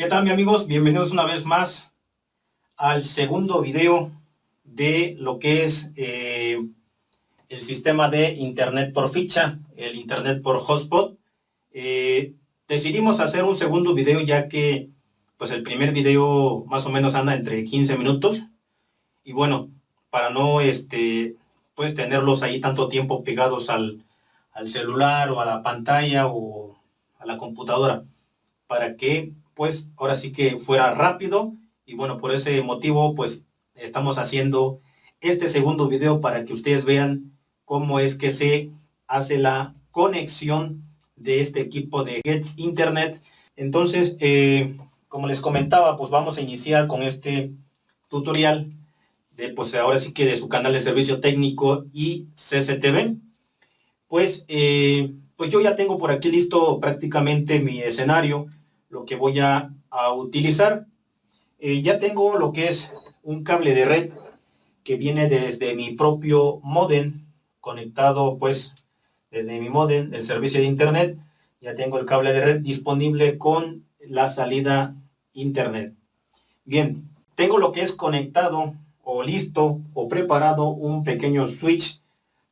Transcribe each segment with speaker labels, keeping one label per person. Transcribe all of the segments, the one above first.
Speaker 1: ¿Qué tal mi amigos? Bienvenidos una vez más al segundo video de lo que es eh, el sistema de internet por ficha, el internet por hotspot. Eh, decidimos hacer un segundo video ya que pues el primer video más o menos anda entre 15 minutos y bueno, para no este pues tenerlos ahí tanto tiempo pegados al, al celular o a la pantalla o a la computadora para que pues ahora sí que fuera rápido y bueno, por ese motivo pues estamos haciendo este segundo video para que ustedes vean cómo es que se hace la conexión de este equipo de Gets Internet. Entonces, eh, como les comentaba, pues vamos a iniciar con este tutorial de pues ahora sí que de su canal de servicio técnico y CCTV. Pues, eh, pues yo ya tengo por aquí listo prácticamente mi escenario lo que voy a, utilizar. Eh, ya tengo lo que es un cable de red que viene desde mi propio modem conectado pues desde mi modem del servicio de internet. Ya tengo el cable de red disponible con la salida internet. Bien, tengo lo que es conectado o listo o preparado un pequeño switch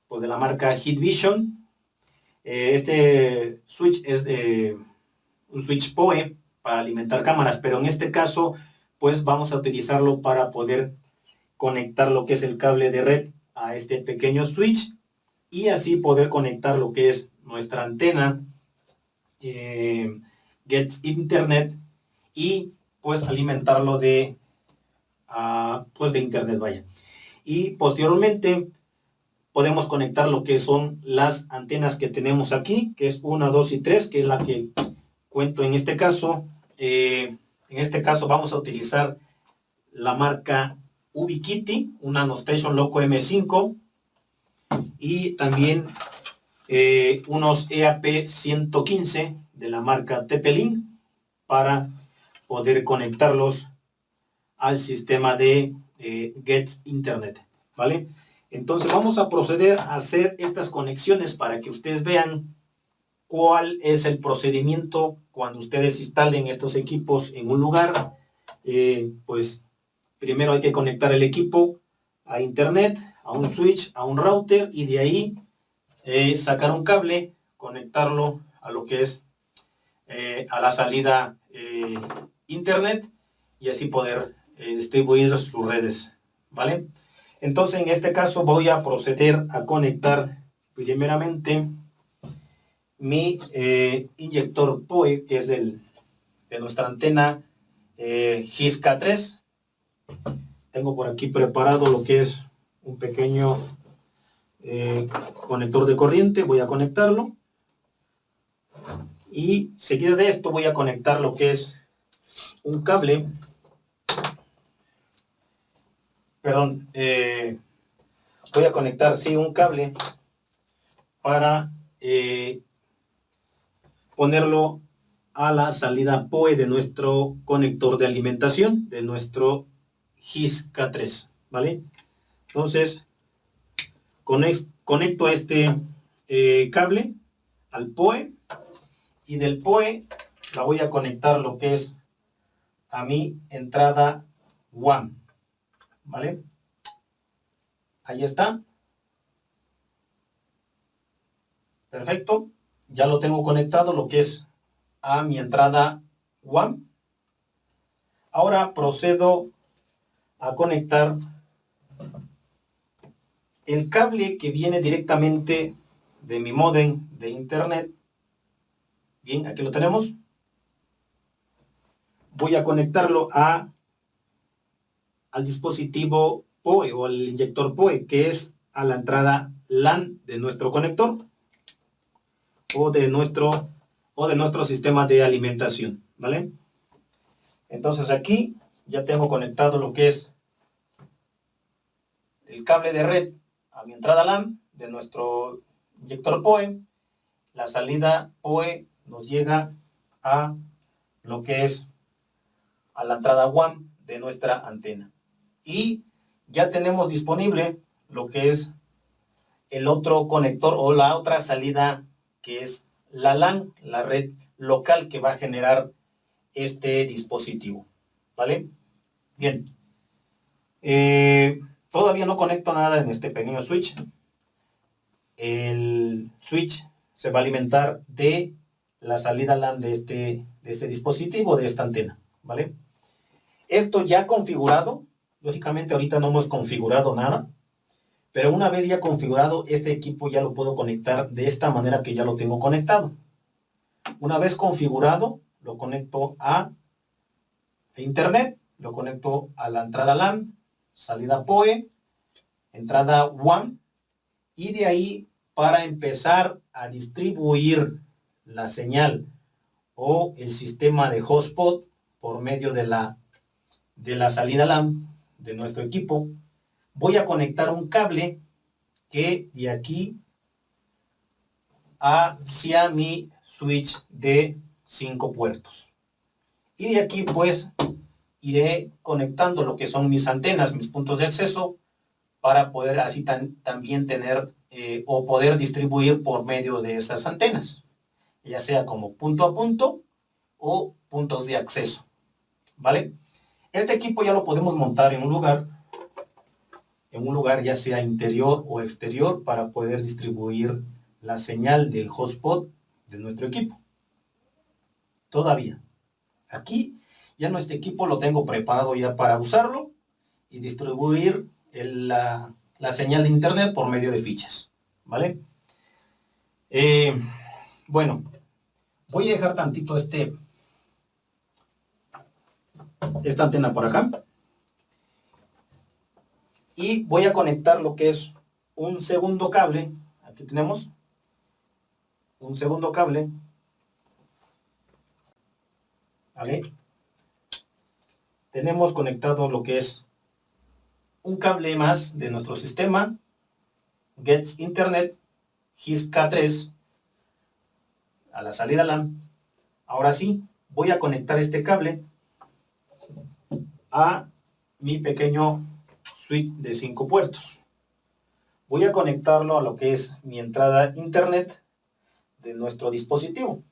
Speaker 1: pues de la marca Hitvision. Eh, este switch es de un switch PoE para alimentar cámaras, pero en este caso pues vamos a utilizarlo para poder conectar lo que es el cable de red a este pequeño switch y así poder conectar lo que es nuestra antena eh, Gets Internet y pues alimentarlo de uh, pues de internet vaya. Y posteriormente podemos conectar lo que son las antenas que tenemos aquí que es una, dos y tres que es la que cuento en este caso. Eh, en este caso vamos a utilizar la marca Ubiquiti, una Nanostation Loco M5 y también eh, unos EAP 115 de la marca Tepelin para poder conectarlos al sistema de eh, Get Internet, ¿vale? Entonces vamos a proceder a hacer estas conexiones para que ustedes vean cuál es el procedimiento cuando ustedes instalen estos equipos en un lugar. Eh, pues primero hay que conectar el equipo a internet, a un switch, a un router y de ahí eh, sacar un cable, conectarlo a lo que es eh, a la salida internet y así poder distribuir sus redes, ¿vale? Entonces en este caso voy a proceder a conectar primeramente mi eh, inyector POE, que es del, de nuestra antena eh, GISK3. Tengo por aquí preparado lo que es un pequeño eh, conector de corriente. Voy a conectarlo. Y seguida de esto voy a conectar lo que es un cable. Perdón. voy a conectar, sí, un cable para ponerlo a la salida POE de nuestro conector de alimentación, de nuestro GIS K3, ¿vale? Entonces, conecto este eh, cable al POE y del POE la voy a conectar lo que es a mi entrada WAN, ¿vale? Ahí está. Perfecto ya lo tengo conectado lo que es a mi entrada WAN. Ahora procedo a conectar el cable que viene directamente de mi modem de internet. Bien, aquí lo tenemos. Voy a conectarlo a, al dispositivo POE o al inyector POE, que es a la entrada LAN de nuestro conector o de nuestro, o de nuestro sistema de alimentación, ¿vale? Entonces aquí ya tengo conectado lo que es el cable de red a mi entrada LAN de nuestro inyector POE. La salida POE nos llega a lo que es a la entrada WAN de nuestra antena. Y ya tenemos disponible lo que es el otro conector o la otra salida que es la LAN, la red local que va a generar este dispositivo. ¿Vale? Bien. Eh, todavía no conecto nada en este pequeño switch. El switch se va a alimentar de la salida LAN de este, de este dispositivo, de esta antena. ¿Vale? Esto ya configurado, lógicamente ahorita no hemos configurado nada, pero una vez ya configurado, este equipo ya lo puedo conectar de esta manera que ya lo tengo conectado. Una vez configurado, lo conecto a internet, lo conecto a la entrada LAN, salida PoE, entrada WAN, y de ahí para empezar a distribuir la señal o el sistema de hotspot por medio de la, de la salida LAN de nuestro equipo, voy a conectar un cable que de aquí hacia mi switch de 5 puertos. Y de aquí pues iré conectando lo que son mis antenas, mis puntos de acceso, para poder así también tener eh, o poder distribuir por medio de esas antenas, ya sea como punto a punto o puntos de acceso. ¿Vale? Este equipo ya lo podemos montar en un lugar en un lugar ya sea interior o exterior para poder distribuir la señal del hotspot de nuestro equipo. Todavía. Aquí ya nuestro equipo lo tengo preparado ya para usarlo y distribuir la, señal de internet por medio de fichas. ¿Vale? Eh, bueno, voy a dejar tantito este esta antena por acá y voy a conectar lo que es un segundo cable. Aquí tenemos un segundo cable. ¿vale? tenemos conectado lo que es un cable más de nuestro sistema Gets Internet HIS K3 a la salida LAN. Ahora sí voy a conectar este cable a mi pequeño suite de cinco puertos. Voy a conectarlo a lo que es mi entrada internet de nuestro dispositivo.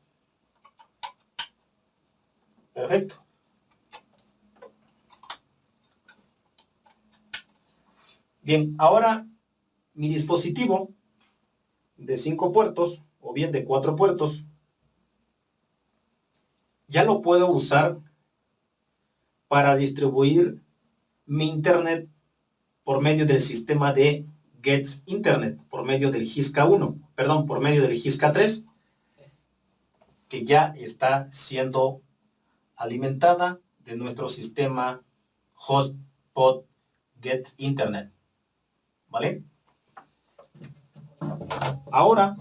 Speaker 1: Perfecto. Bien, ahora mi dispositivo de cinco puertos o bien de cuatro puertos ya lo puedo usar para distribuir mi internet por medio del sistema de Gets Internet, por medio del GISCA 1, perdón, por medio del GISCA 3, que ya está siendo alimentada de nuestro sistema Hotspot Get Internet. ¿Vale? Ahora,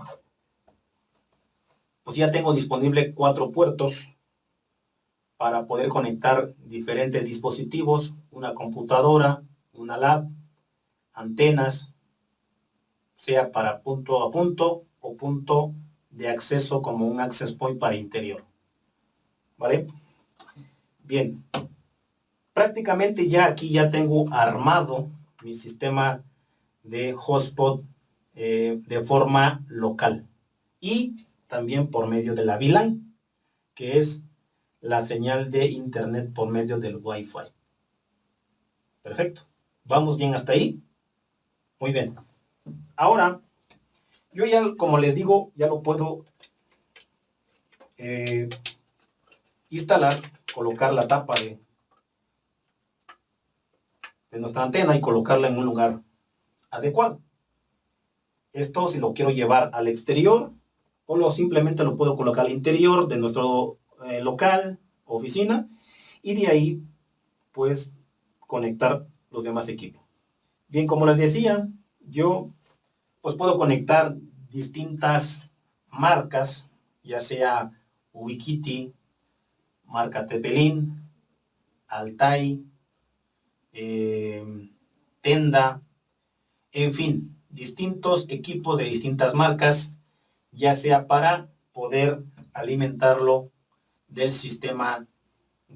Speaker 1: pues ya tengo disponible cuatro puertos para poder conectar diferentes dispositivos, una computadora, una lab, antenas, sea para punto a punto o punto de acceso como un access point para interior. ¿Vale? Bien. Prácticamente ya aquí ya tengo armado mi sistema de hotspot eh, de forma local y también por medio de la VLAN, que es la señal de internet por medio del Wi-Fi. Perfecto. ¿Vamos bien hasta ahí? Muy bien. Ahora, yo ya, como les digo, ya lo puedo eh, instalar, colocar la tapa de, de nuestra antena y colocarla en un lugar adecuado. Esto si lo quiero llevar al exterior o lo, simplemente lo puedo colocar al interior de nuestro eh, local, oficina y de ahí pues conectar los demás equipos. Bien, como les decía, yo pues puedo conectar distintas marcas, ya sea Ubiquiti, marca Tepelin, Altai, em, Tenda, en fin, distintos equipos de distintas marcas, ya sea para poder alimentarlo del sistema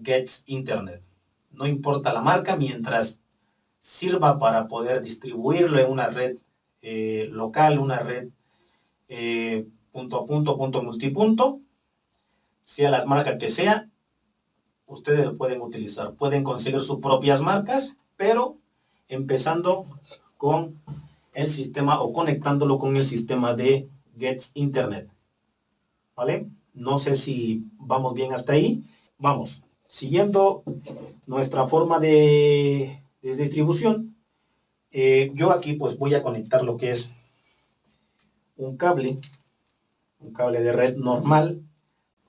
Speaker 1: Gets Internet. No importa la marca, mientras sirva para poder distribuirlo en una red eh, local, una red eh, punto a punto, punto multipunto, sea las marcas que sea, ustedes lo pueden utilizar. Pueden conseguir sus propias marcas, pero empezando con el sistema o conectándolo con el sistema de Gets Internet. ¿Vale? No sé si vamos bien hasta ahí. Vamos, siguiendo nuestra forma de, distribución, eh, yo aquí pues voy a conectar lo que es un cable, un cable de red normal.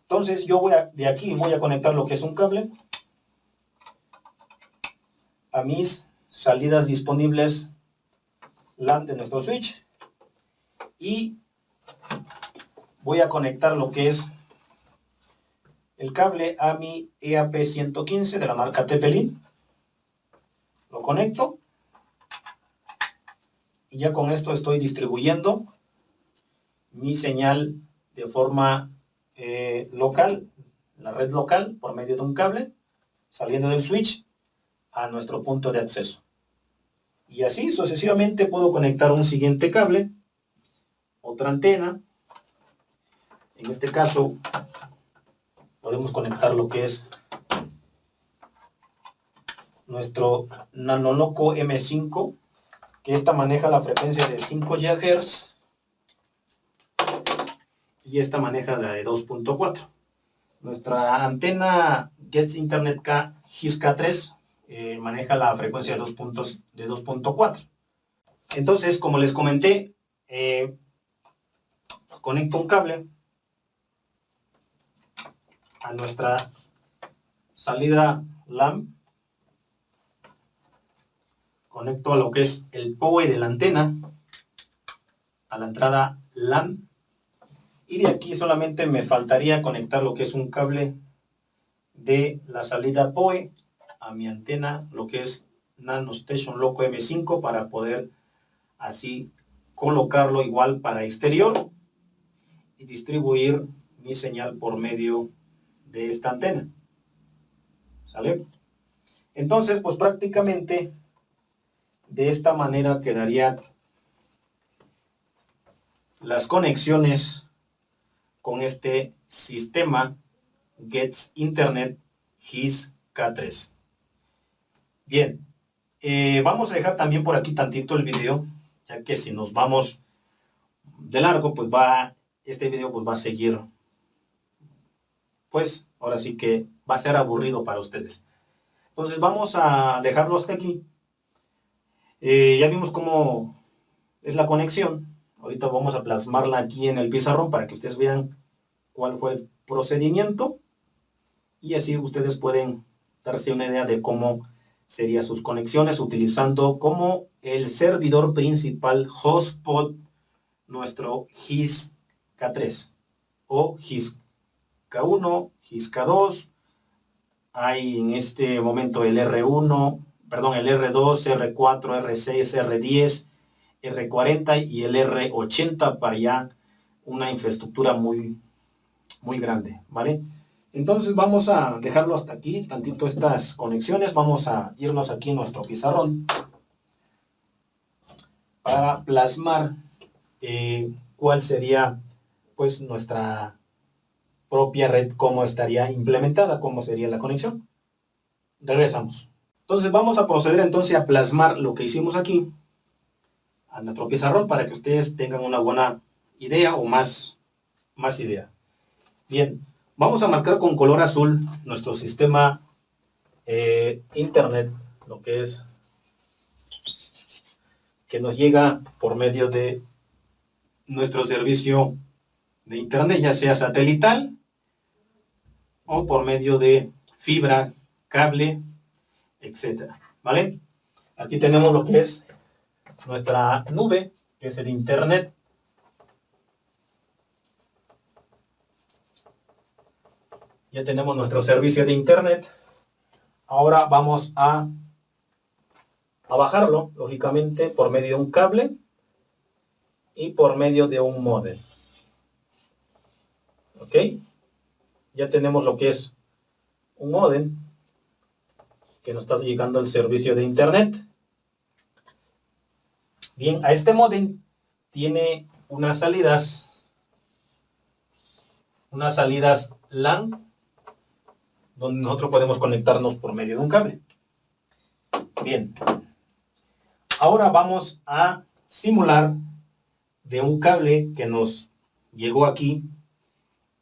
Speaker 1: Entonces yo voy a, de aquí voy a conectar lo que es un cable a mis salidas disponibles LAN de nuestro switch y voy a conectar lo que es el cable a mi EAP115 de la marca Tepelin. Lo conecto y ya con esto estoy distribuyendo mi señal de forma eh, local, la red local, por medio de un cable, saliendo del switch a nuestro punto de acceso. Y así sucesivamente puedo conectar un siguiente cable, otra antena. En este caso podemos conectar lo que es nuestro Nanoloco M5, que esta maneja la frecuencia de 5 GHz y esta maneja la de 2.4. Nuestra antena Gets Internet K GIS K3 eh, maneja la frecuencia de 2.4. Entonces, como les comenté, eh, conecto un cable a nuestra salida LAN. Conecto a lo que es el POE de la antena, a la entrada LAN y de aquí solamente me faltaría conectar lo que es un cable de la salida POE a mi antena, lo que es Nano Station Loco M5 para poder así colocarlo igual para exterior y distribuir mi señal por medio de esta antena. ¿Sale? Entonces, pues prácticamente de esta manera quedaría las conexiones con este sistema Gets Internet GIS K3. Bien, eh, vamos a dejar también por aquí tantito el video, ya que si nos vamos de largo, pues va, este video pues va a seguir, pues ahora sí que va a ser aburrido para ustedes. Entonces vamos a dejarlo hasta aquí. Eh, ya vimos cómo es la conexión. Ahorita vamos a plasmarla aquí en el pizarrón para que ustedes vean cuál fue el procedimiento. Y así ustedes pueden darse una idea de cómo serían sus conexiones utilizando como el servidor principal hotspot nuestro GIS K3 o GIS K1, GIS K2. Hay en este momento el R1, perdón, el R2, R4, R6, R10, R40 y el R80 para ya una infraestructura muy, muy grande, ¿vale? Entonces vamos a dejarlo hasta aquí, tantito estas conexiones, vamos a irnos aquí en nuestro pizarrón para plasmar eh, cuál sería pues nuestra propia red, cómo estaría implementada, cómo sería la conexión. Regresamos. Entonces vamos a proceder entonces a plasmar lo que hicimos aquí a nuestro pizarrón para que ustedes tengan una buena idea o más, más idea. Bien, vamos a marcar con color azul nuestro sistema eh, internet, lo que es que nos llega por medio de nuestro servicio de internet, ya sea satelital o por medio de fibra, cable, etcétera, ¿vale? Aquí tenemos lo que es nuestra nube, que es el internet. Ya tenemos nuestro servicio de internet. Ahora vamos a, a bajarlo, lógicamente, por medio de un cable y por medio de un modem. ¿Ok? Ya tenemos lo que es un modem que nos está llegando el servicio de internet. Bien, a este modem tiene unas salidas, unas salidas LAN donde nosotros podemos conectarnos por medio de un cable. Bien. Ahora vamos a simular de un cable que nos llegó aquí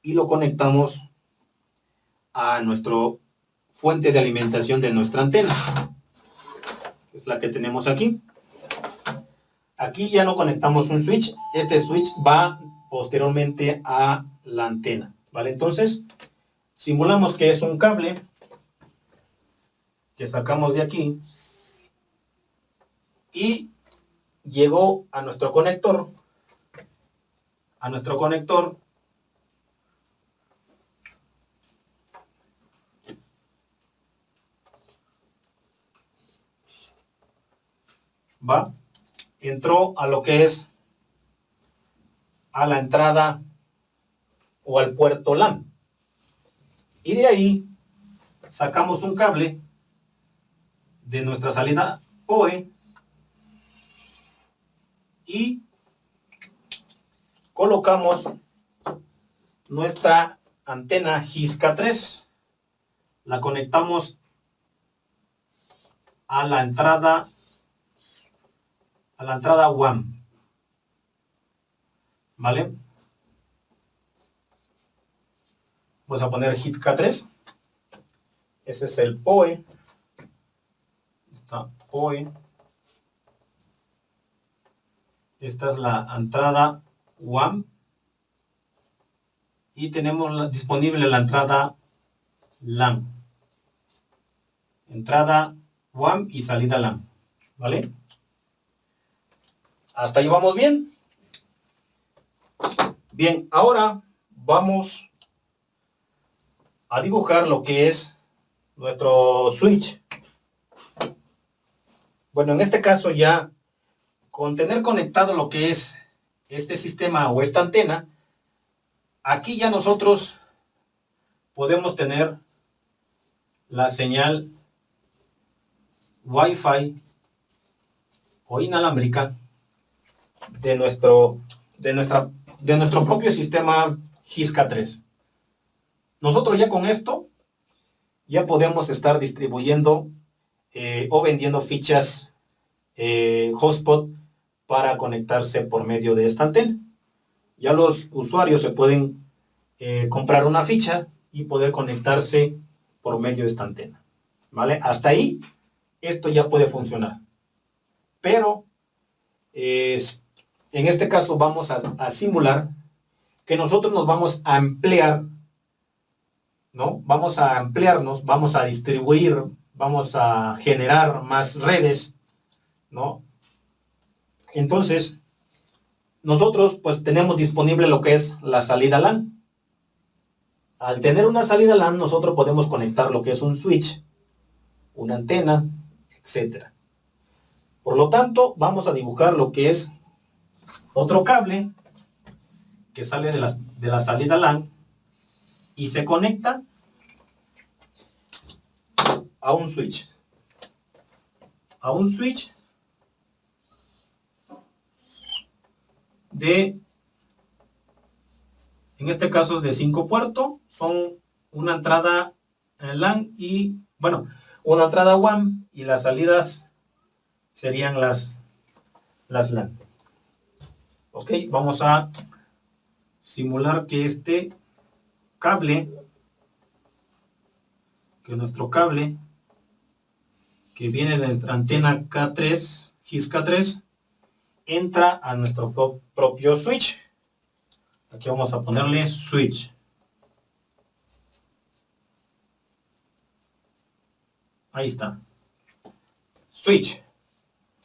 Speaker 1: y lo conectamos a nuestro fuente de alimentación de nuestra antena. Es la que tenemos aquí. Aquí ya no conectamos un switch. Este switch va posteriormente a la antena. ¿Vale? Entonces, simulamos que es un cable que sacamos de aquí y llegó a nuestro conector a nuestro conector va entró a lo que es a la entrada o al puerto LAN. Y de ahí sacamos un cable de nuestra salida POE y colocamos nuestra antena GISCA 3. La conectamos a la entrada a la entrada WAM. ¿Vale? Vamos a poner hit K3. Ese es el POE. Está POE. Esta es la entrada WAM. Y tenemos disponible la entrada LAN. Entrada WAM y salida LAN. ¿Vale? Hasta ahí vamos bien. Bien, ahora vamos a dibujar lo que es nuestro switch. Bueno, en este caso ya con tener conectado lo que es este sistema o esta antena, aquí ya nosotros podemos tener la señal Wi-Fi o inalámbrica de nuestro, de nuestra, de nuestro propio sistema GISCA 3. Nosotros ya con esto ya podemos estar distribuyendo eh, o vendiendo fichas eh, hotspot para conectarse por medio de esta antena. Ya los usuarios se pueden eh, comprar una ficha y poder conectarse por medio de esta antena. ¿Vale? Hasta ahí, esto ya puede funcionar. Pero, es en este caso vamos a, simular que nosotros nos vamos a emplear, ¿no? Vamos a ampliarnos, vamos a distribuir, vamos a generar más redes, ¿no? Entonces, nosotros pues tenemos disponible lo que es la salida LAN. Al tener una salida LAN, nosotros podemos conectar lo que es un switch, una antena, etc. Por lo tanto, vamos a dibujar lo que es otro cable que sale de la, de la salida LAN y se conecta a un switch. A un switch de, en este caso es de 5 puertos, son una entrada en LAN y, bueno, una entrada WAN y las salidas serían las, las LAN. Ok, vamos a simular que este cable, que nuestro cable, que viene de la antena K3, GIS K3, entra a nuestro propio switch. Aquí vamos a ponerle switch. Ahí está. Switch.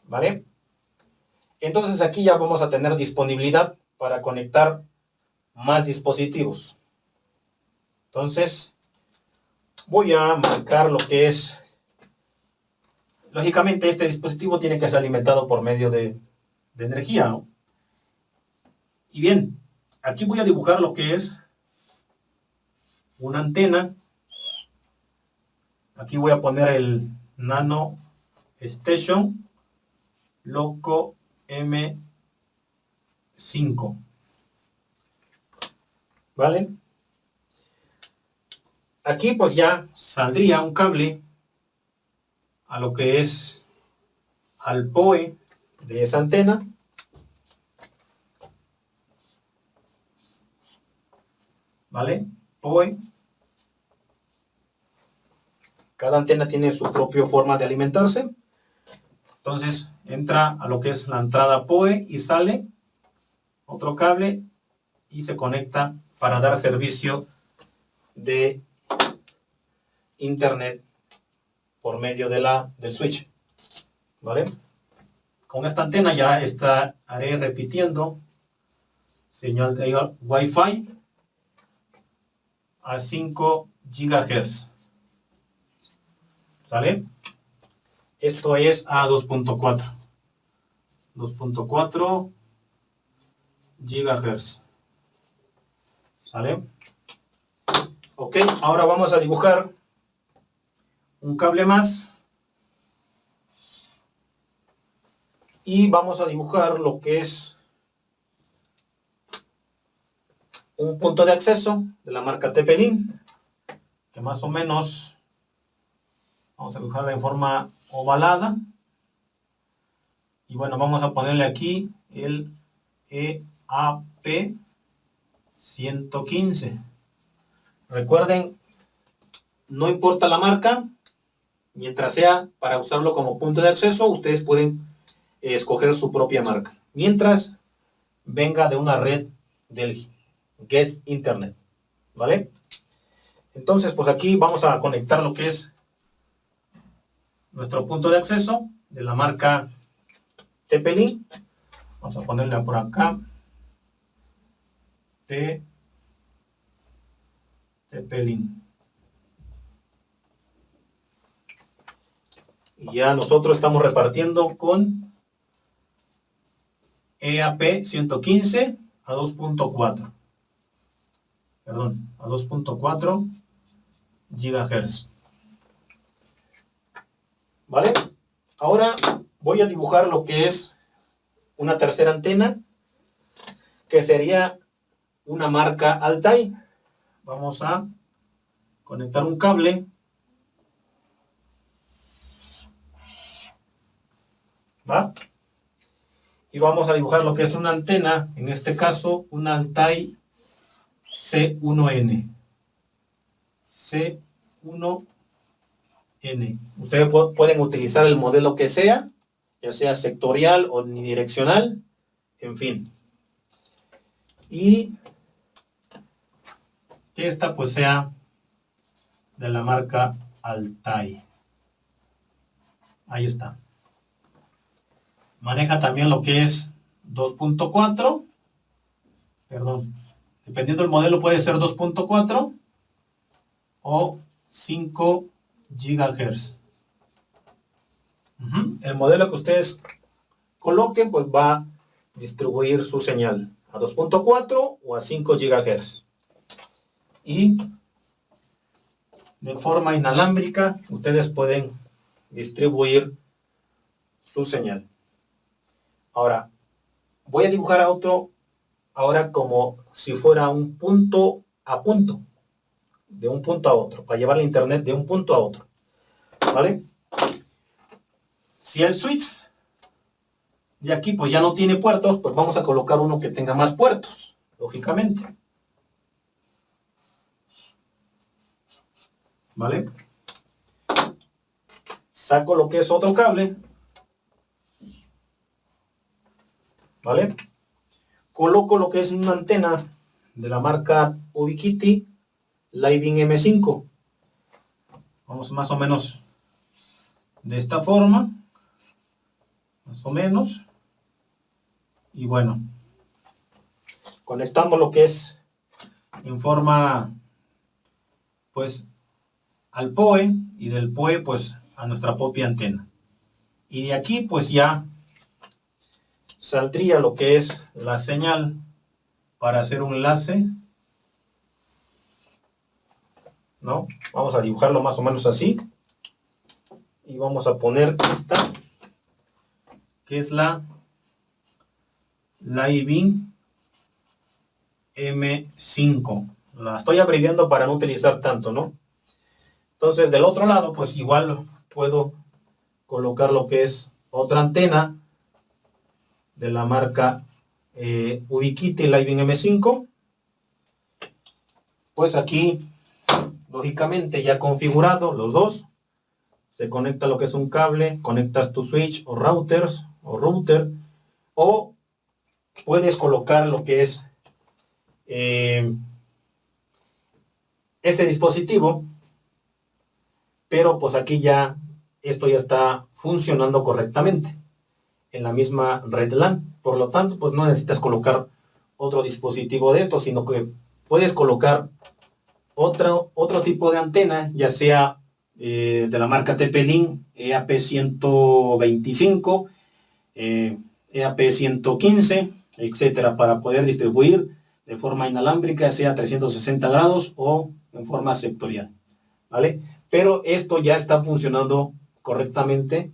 Speaker 1: ¿Vale? Entonces aquí ya vamos a tener disponibilidad para conectar más dispositivos. Entonces, voy a marcar lo que es... Lógicamente este dispositivo tiene que ser alimentado por medio de, energía. Y bien, aquí voy a dibujar lo que es una antena. Aquí voy a poner el Nano Station Loco M5. ¿Vale? aquí pues ya saldría un cable a lo que es al POE de esa antena. ¿Vale? POE. Cada antena tiene su propia forma de alimentarse. Entonces entra a lo que es la entrada POE y sale otro cable y se conecta para dar servicio de internet por medio de la, del switch. ¿Vale? Con esta antena ya estaré repitiendo señal de Wi-Fi a 5 GHz. ¿Sale? Esto es a 2.4. 2.4 GHz. ¿Sale? Ok, ahora vamos a dibujar un cable más. Y vamos a dibujar lo que es un punto de acceso de la marca Tepelin, que más o menos vamos a dibujarla en forma ovalada. Y bueno, vamos a ponerle aquí el EAP 115. Recuerden, no importa la marca, mientras sea para usarlo como punto de acceso, ustedes pueden escoger su propia marca. Mientras venga de una red del Guest Internet. ¿Vale? Entonces, pues aquí vamos a conectar lo que es nuestro punto de acceso de la marca TP-Link. Vamos a ponerle por acá. TP-Link. Y ya nosotros estamos repartiendo con EAP 115 a 2.4. Perdón, a 2.4 GHz. ¿Vale? Ahora voy a dibujar lo que es una tercera antena, que sería una marca Altai. Vamos a conectar un cable ¿va? Y vamos a dibujar lo que es una antena, en este caso un Altai C1N. C1N. Ustedes pueden utilizar el modelo que sea, ya sea sectorial o unidireccional, en fin. Y que esta pues sea de la marca Altai. Ahí está maneja también lo que es 2.4, perdón, dependiendo del modelo puede ser 2.4 o 5 GHz. El modelo que ustedes coloquen pues va a distribuir su señal a 2.4 o a 5 GHz. Y de forma inalámbrica ustedes pueden distribuir su señal. Ahora, voy a dibujar a otro ahora como si fuera un punto a punto, de un punto a otro, para llevar la internet de un punto a otro. ¿Vale? Si el switch de aquí pues ya no tiene puertos, pues vamos a colocar uno que tenga más puertos, lógicamente. ¿Vale? Saco lo que es otro cable, ¿vale? Coloco lo que es una antena de la marca Ubiquiti Living M5. Vamos más o menos de esta forma, más o menos. Y bueno, conectamos lo que es en forma, pues, al POE y del POE, pues, a nuestra propia antena. Y de aquí, pues, ya saldría lo que es la señal para hacer un enlace. ¿No? Vamos a dibujarlo más o menos así. Y vamos a poner esta, que es la Living M5. La estoy abreviando para no utilizar tanto, ¿no? Entonces del otro lado, pues igual puedo colocar lo que es otra antena de la marca eh, Ubiquiti Living M5. Pues aquí, lógicamente ya configurado los dos, se conecta lo que es un cable, conectas tu switch o routers o router, o puedes colocar lo que es eh, este dispositivo, pero pues aquí ya esto ya está funcionando correctamente en la misma red LAN. Por lo tanto, pues no necesitas colocar otro dispositivo de esto, sino que puedes colocar otro, otro tipo de antena, ya sea eh, de la marca TP-Link EAP125, EAP115, etcétera, para poder distribuir de forma inalámbrica, sea 360 grados o en forma sectorial, ¿vale? Pero esto ya está funcionando correctamente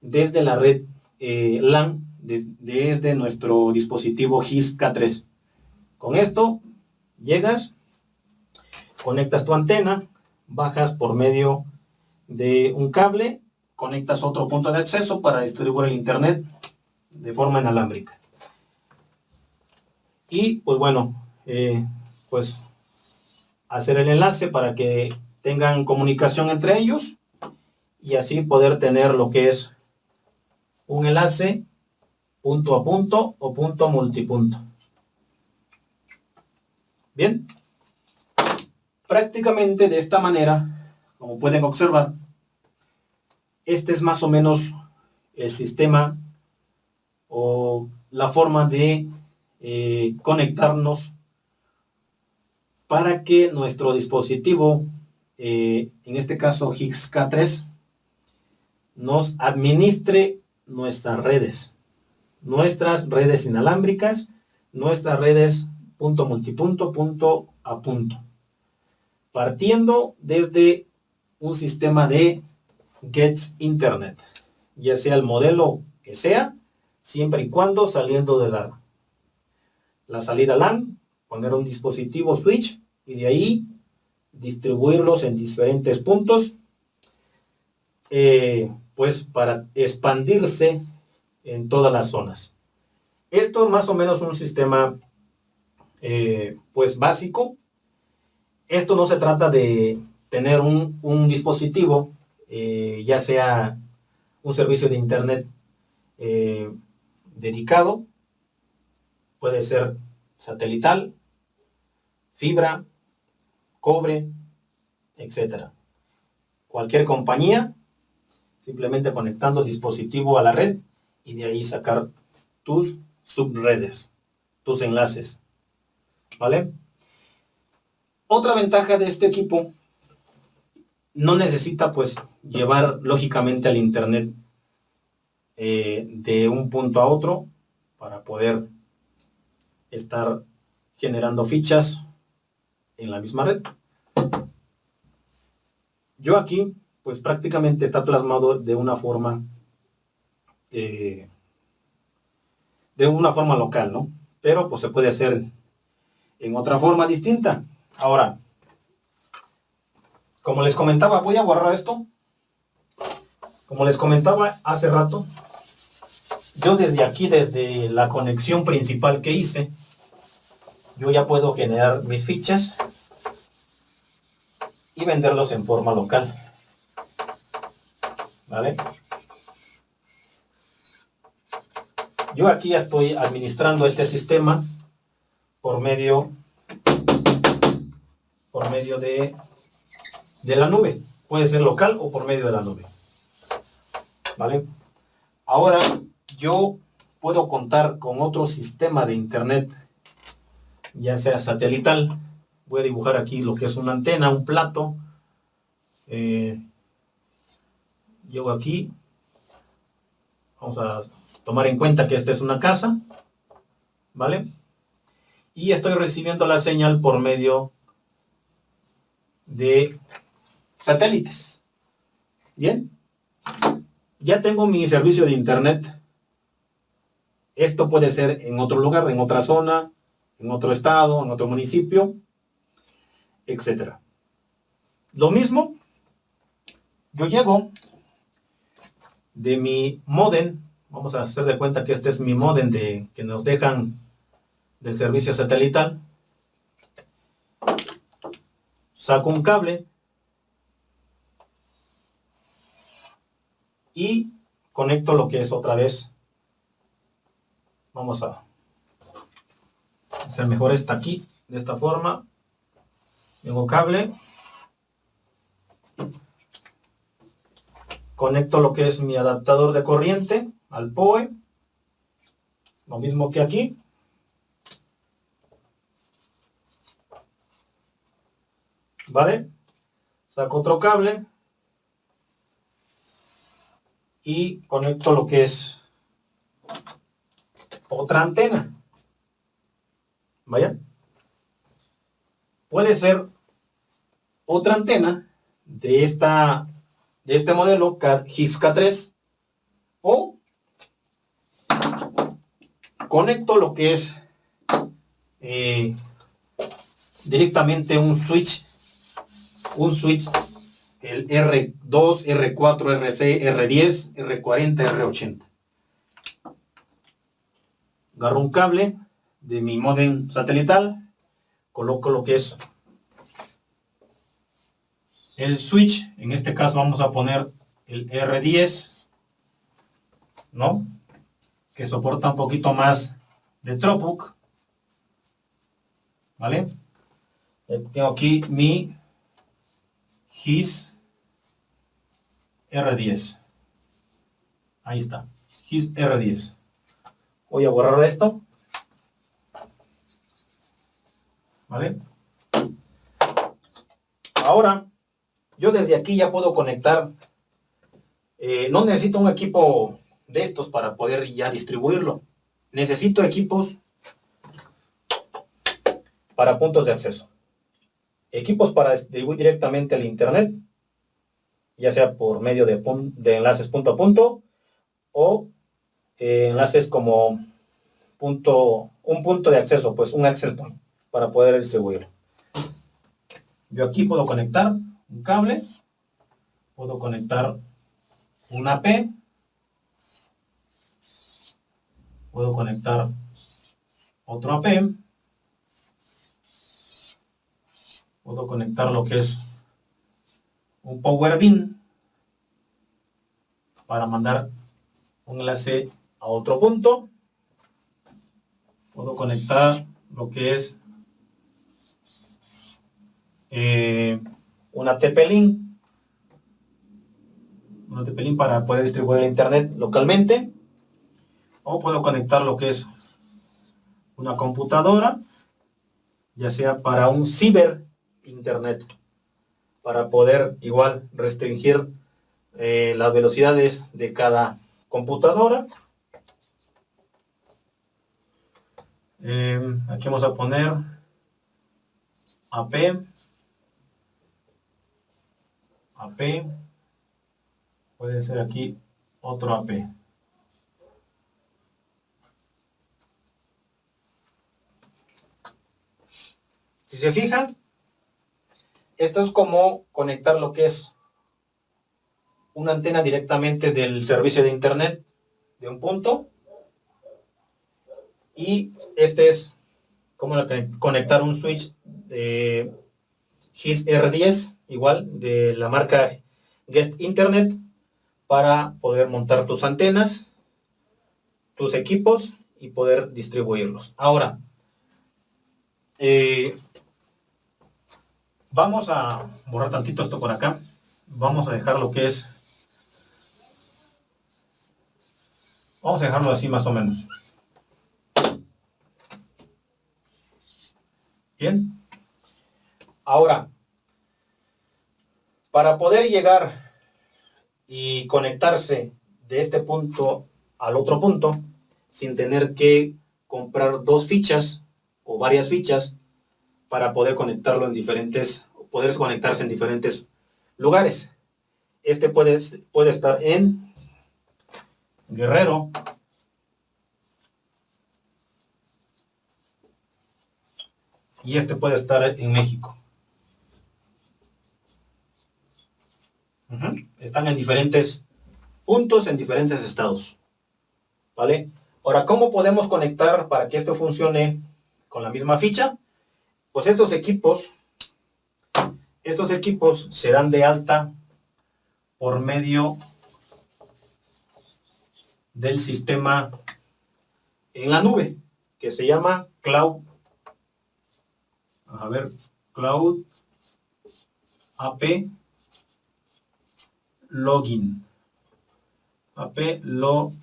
Speaker 1: desde la red eh, LAN, desde nuestro dispositivo GIS K3. Con esto llegas, conectas tu antena, bajas por medio de un cable, conectas otro punto de acceso para distribuir el internet de forma inalámbrica. Y pues bueno, eh, pues hacer el enlace para que tengan comunicación entre ellos y así poder tener lo que es un enlace punto a punto o punto a multipunto. Bien, prácticamente de esta manera, como pueden observar, este es más o menos el sistema o la forma de eh, conectarnos para que nuestro dispositivo, eh, en este caso Higgs K3, nos administre nuestras redes, nuestras redes inalámbricas, nuestras redes punto multipunto, punto a punto, partiendo desde un sistema de Get Internet, ya sea el modelo que sea, siempre y cuando saliendo de la, la salida LAN, poner un dispositivo switch y de ahí distribuirlos en diferentes puntos, eh, pues para expandirse en todas las zonas. Esto es más o menos un sistema eh, pues básico. Esto no se trata de tener un, un dispositivo, eh, ya sea un servicio de internet dedicado, puede ser satelital, fibra, cobre, etcétera. Cualquier compañía, simplemente conectando dispositivo a la red y de ahí sacar tus subredes, tus enlaces. ¿Vale? Otra ventaja de este equipo, no necesita pues llevar lógicamente al internet eh, de un punto a otro para poder estar generando fichas en la misma red. Yo aquí, pues prácticamente está plasmado de una forma, eh, de una forma local, ¿no? Pero pues se puede hacer en otra forma distinta. Ahora, como les comentaba, voy a borrar esto. Como les comentaba hace rato, yo desde aquí, desde la conexión principal que hice, yo ya puedo generar mis fichas y venderlos en forma local. ¿Vale? Yo aquí ya estoy administrando este sistema por medio por medio de, de la nube. Puede ser local o por medio de la nube. ¿Vale? Ahora yo puedo contar con otro sistema de internet, ya sea satelital, voy a dibujar aquí lo que es una antena, un plato. Eh, aquí. Vamos a tomar en cuenta que esta es una casa. ¿Vale? Y estoy recibiendo la señal por medio de satélites. Bien. Ya tengo mi servicio de internet. Esto puede ser en otro lugar, en otra zona, en otro estado, en otro municipio etcétera. Lo mismo yo llego de mi modem, vamos a hacer de cuenta que este es mi modem de, que nos dejan del servicio satelital, saco un cable y conecto lo que es otra vez, vamos a hacer mejor esta aquí, de esta forma, tengo cable, conecto lo que es mi adaptador de corriente al POE, lo mismo que aquí. ¿Vale? Saco otro cable y conecto lo que es otra antena. ¿Vaya? Puede ser otra antena de esta de este modelo GIS K3 o conecto lo que es eh, directamente un switch un switch el R2, R4, RC, R10, R40, R80 agarro un cable de mi modem satelital coloco lo que es el switch, en este caso vamos a poner el R10, ¿no? Que soporta un poquito más de Tropuk, ¿vale? Tengo aquí mi GIS R10. Ahí está, GIS R10. Voy a borrar esto. ¿Vale? Ahora yo desde aquí ya puedo conectar, eh, no necesito un equipo de estos para poder ya distribuirlo. Necesito equipos para puntos de acceso. Equipos para distribuir directamente al internet, ya sea por medio de, enlaces punto a punto o eh, enlaces como punto, un punto de acceso, pues un access point para poder distribuirlo. Yo aquí puedo conectar un cable, puedo conectar una AP, puedo conectar otro AP, puedo conectar lo que es un power bin para mandar un enlace a otro punto, puedo conectar lo que es eh, una TP-Link, una TP-Link para poder distribuir el internet localmente, o puedo conectar lo que es una computadora, ya sea para un ciber internet, para poder igual restringir eh, las velocidades de cada computadora. Eh, aquí vamos a poner AP AP, puede ser aquí otro AP. Si se fijan, esto es como conectar lo que es una antena directamente del servicio de internet de un punto y este es como conectar un switch de GIS R10 igual de la marca Guest Internet para poder montar tus antenas, tus equipos y poder distribuirlos. Ahora, eh, vamos a borrar tantito esto por acá. Vamos a dejar lo que es... Vamos a dejarlo así más o menos. Bien. Ahora, para poder llegar y conectarse de este punto al otro punto, sin tener que comprar dos fichas o varias fichas para poder conectarlo en diferentes, poder conectarse en diferentes lugares. Este puede, puede estar en Guerrero, y este puede estar en México. Están en diferentes puntos, en diferentes estados. ¿Vale? Ahora, ¿cómo podemos conectar para que esto funcione con la misma ficha? Pues estos equipos, estos equipos se dan de alta por medio del sistema en la nube, que se llama Cloud. A ver, Cloud AP Login. AP Login.com.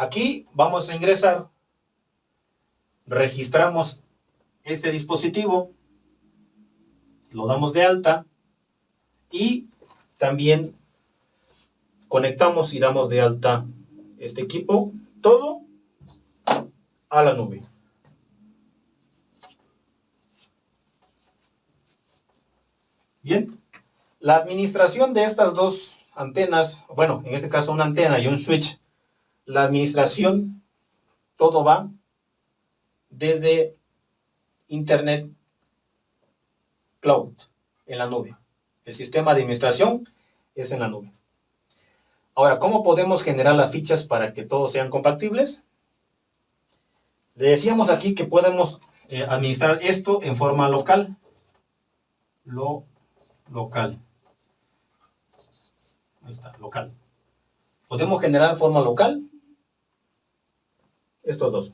Speaker 1: Aquí vamos a ingresar, registramos este dispositivo, lo damos de alta. Y también conectamos y damos de alta este equipo, todo a la nube. Bien, la administración de estas dos antenas, bueno, en este caso una antena y un switch, la administración, todo va desde Internet Cloud, en la nube. El sistema de administración es en la nube. Ahora, ¿cómo podemos generar las fichas para que todos sean compatibles? Le decíamos aquí que podemos eh, administrar esto en forma local. Lo local. Ahí está, local. Podemos generar en forma local estos dos.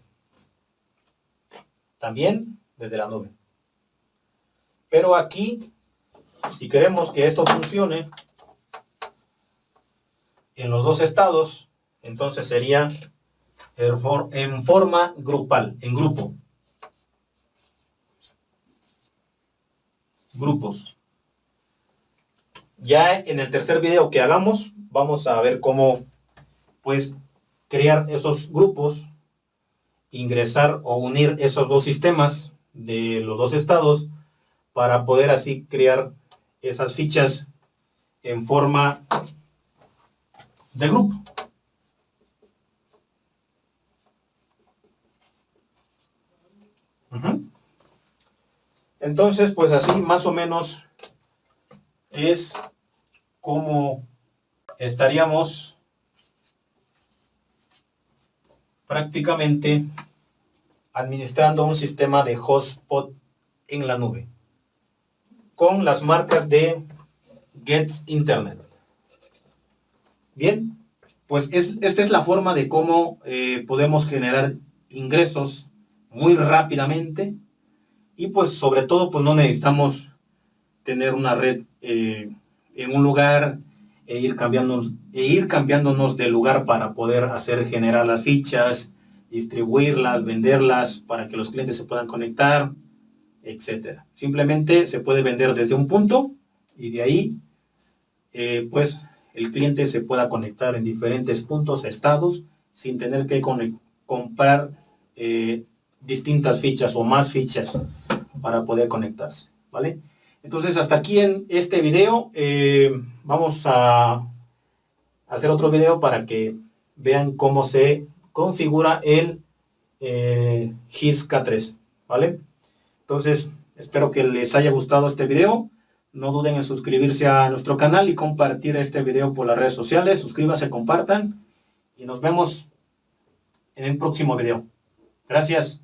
Speaker 1: También desde la nube. Pero aquí, si queremos que esto funcione en los dos estados, entonces sería en forma grupal, en grupo. Grupos. Ya en el tercer video que hagamos, vamos a ver cómo pues crear esos grupos, ingresar o unir esos dos sistemas de los dos estados para poder así crear esas fichas en forma de grupo. Entonces, pues así más o menos es como estaríamos prácticamente administrando un sistema de hotspot en la nube con las marcas de Get Internet. Bien, pues esta es la forma de cómo eh, podemos generar ingresos muy rápidamente y pues sobre todo pues no necesitamos tener una red eh, en un lugar e ir, cambiándonos, e ir cambiándonos de lugar para poder hacer generar las fichas, distribuirlas, venderlas para que los clientes se puedan conectar, etcétera. Simplemente se puede vender desde un punto y de ahí eh, pues el cliente se pueda conectar en diferentes puntos, estados, sin tener que comprar eh, distintas fichas o más fichas para poder conectarse, ¿vale? Entonces, hasta aquí en este video. Eh, vamos a hacer otro video para que vean cómo se configura el eh, GIS K3, ¿vale? Entonces, espero que les haya gustado este video. No duden en suscribirse a nuestro canal y compartir este video por las redes sociales. Suscríbanse, compartan y nos vemos en el próximo video. Gracias.